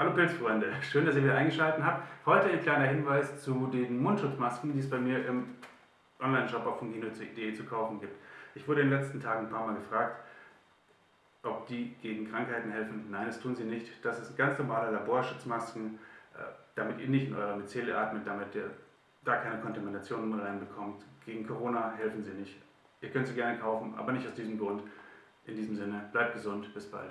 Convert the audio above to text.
Hallo Pilzfreunde, schön, dass ihr wieder eingeschaltet habt. Heute ein kleiner Hinweis zu den Mundschutzmasken, die es bei mir im Online-Shop auf fungino.de zu kaufen gibt. Ich wurde in den letzten Tagen ein paar Mal gefragt, ob die gegen Krankheiten helfen. Nein, das tun sie nicht. Das ist ganz normale Laborschutzmasken, äh, damit ihr nicht in eurer Myzele atmet, damit ihr da keine Kontaminationen reinbekommt. Gegen Corona helfen sie nicht. Ihr könnt sie gerne kaufen, aber nicht aus diesem Grund. In diesem Sinne, bleibt gesund, bis bald.